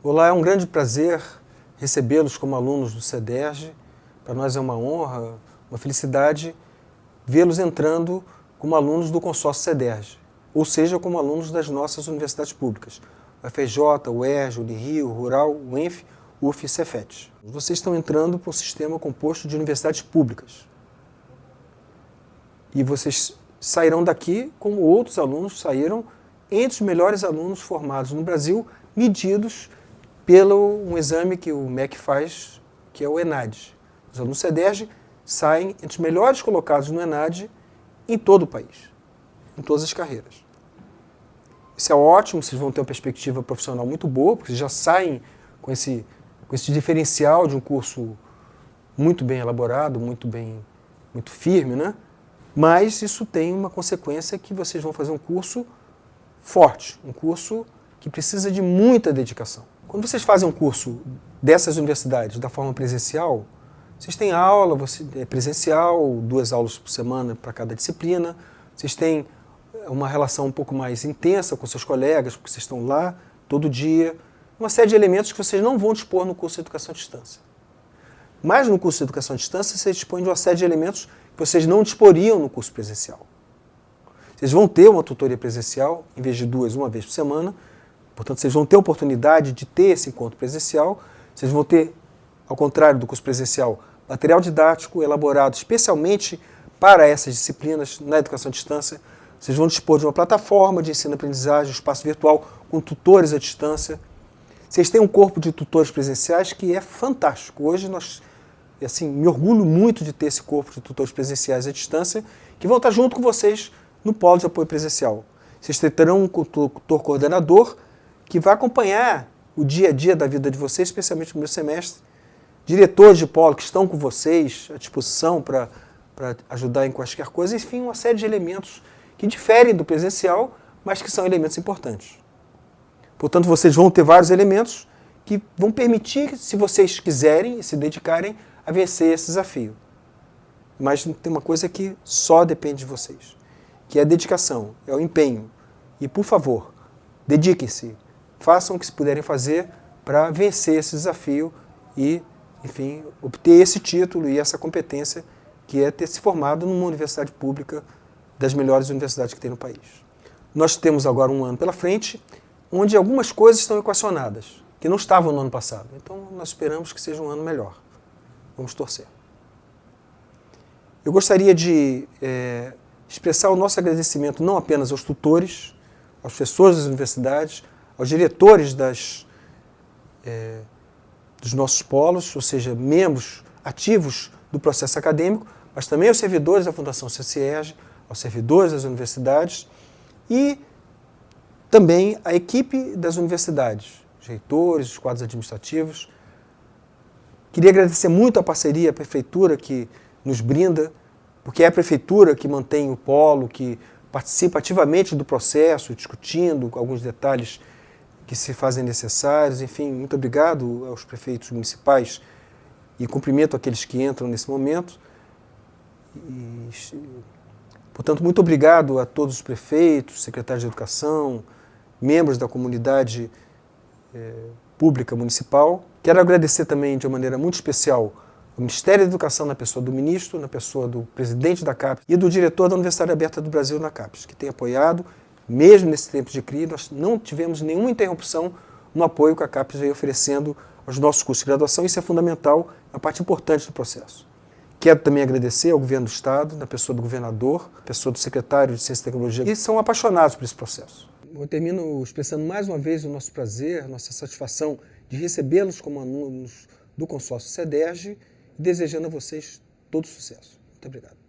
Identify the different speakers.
Speaker 1: Olá, é um grande prazer recebê-los como alunos do CEDERJ. Para nós é uma honra, uma felicidade vê-los entrando como alunos do consórcio CEDERJ, ou seja, como alunos das nossas universidades públicas, o FJ, o ERJ, o Unirio, o Rural, o ENF, UF e Cefet. Vocês estão entrando para um sistema composto de universidades públicas. E vocês sairão daqui como outros alunos saíram entre os melhores alunos formados no Brasil, medidos pelo um exame que o MEC faz, que é o ENAD. Os alunos CEDERJ saem entre os melhores colocados no ENAD em todo o país, em todas as carreiras. Isso é ótimo, vocês vão ter uma perspectiva profissional muito boa, porque vocês já saem com esse, com esse diferencial de um curso muito bem elaborado, muito bem, muito firme, né? Mas isso tem uma consequência que vocês vão fazer um curso forte, um curso que precisa de muita dedicação. Quando vocês fazem um curso dessas universidades da forma presencial, vocês têm aula você, é presencial, duas aulas por semana para cada disciplina, vocês têm uma relação um pouco mais intensa com seus colegas, porque vocês estão lá todo dia, uma série de elementos que vocês não vão dispor no curso de Educação à Distância. Mas no curso de Educação à Distância, vocês dispõem de uma série de elementos que vocês não disporiam no curso presencial. Vocês vão ter uma tutoria presencial, em vez de duas, uma vez por semana, portanto, vocês vão ter oportunidade de ter esse encontro presencial, vocês vão ter, ao contrário do curso presencial, material didático elaborado especialmente para essas disciplinas na educação à distância, vocês vão dispor de uma plataforma de ensino-aprendizagem, espaço virtual com tutores à distância. Vocês têm um corpo de tutores presenciais que é fantástico. Hoje nós, assim, me orgulho muito de ter esse corpo de tutores presenciais à distância que vão estar junto com vocês no polo de apoio presencial. Vocês terão um tutor coordenador que vai acompanhar o dia a dia da vida de vocês, especialmente no meu semestre. Diretores de polo que estão com vocês à disposição para ajudar em quaisquer coisas, enfim, uma série de elementos que diferem do presencial, mas que são elementos importantes. Portanto, vocês vão ter vários elementos que vão permitir, se vocês quiserem e se dedicarem, a vencer esse desafio. Mas tem uma coisa que só depende de vocês, que é a dedicação, é o empenho. E, por favor, dediquem-se, façam o que se puderem fazer para vencer esse desafio e, enfim, obter esse título e essa competência que é ter se formado numa universidade pública das melhores universidades que tem no país. Nós temos agora um ano pela frente, onde algumas coisas estão equacionadas, que não estavam no ano passado. Então nós esperamos que seja um ano melhor. Vamos torcer. Eu gostaria de é, expressar o nosso agradecimento não apenas aos tutores, aos professores das universidades, aos diretores das, é, dos nossos polos, ou seja, membros ativos do processo acadêmico, mas também aos servidores da Fundação CCERG, aos servidores das universidades e também a equipe das universidades, os reitores, os quadros administrativos. Queria agradecer muito a parceria, a prefeitura que nos brinda, porque é a prefeitura que mantém o polo, que participa ativamente do processo, discutindo alguns detalhes que se fazem necessários. Enfim, muito obrigado aos prefeitos municipais e cumprimento aqueles que entram nesse momento. E Portanto, muito obrigado a todos os prefeitos, secretários de educação, membros da comunidade eh, pública municipal. Quero agradecer também de uma maneira muito especial ao Ministério da Educação na pessoa do ministro, na pessoa do presidente da CAPES e do diretor da Universidade Aberta do Brasil na CAPES, que tem apoiado, mesmo nesse tempo de crise, nós não tivemos nenhuma interrupção no apoio que a CAPES veio oferecendo aos nossos cursos de graduação, isso é fundamental, é uma parte importante do processo. Quero também agradecer ao governo do Estado, na pessoa do governador, pessoa do secretário de Ciência e Tecnologia, que são apaixonados por esse processo. Eu termino expressando mais uma vez o nosso prazer, nossa satisfação de recebê-los como alunos do consórcio CEDERJ e desejando a vocês todo sucesso. Muito obrigado.